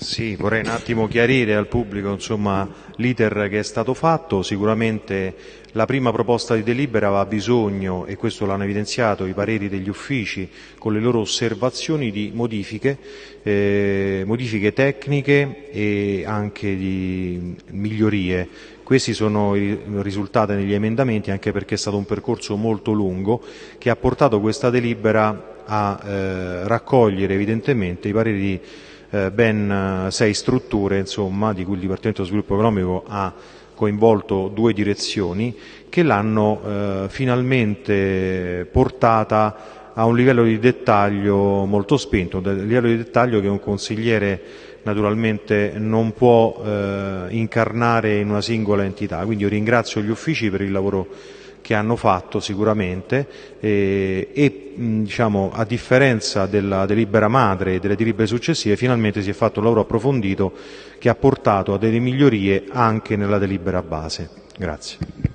Sì, vorrei un attimo chiarire al pubblico l'iter che è stato fatto. Sicuramente la prima proposta di delibera aveva bisogno, e questo l'hanno evidenziato i pareri degli uffici con le loro osservazioni, di modifiche, eh, modifiche tecniche e anche di migliorie. Questi sono risultati negli emendamenti anche perché è stato un percorso molto lungo che ha portato questa delibera a eh, raccogliere evidentemente i pareri eh, ben eh, sei strutture, insomma, di cui il Dipartimento dello Sviluppo Economico ha coinvolto due direzioni, che l'hanno eh, finalmente portata a un livello di dettaglio molto spento, un livello di dettaglio che un consigliere naturalmente non può eh, incarnare in una singola entità. Quindi io ringrazio gli uffici per il lavoro che hanno fatto sicuramente eh, e diciamo, a differenza della delibera madre e delle delibere successive finalmente si è fatto un lavoro approfondito che ha portato a delle migliorie anche nella delibera base. Grazie.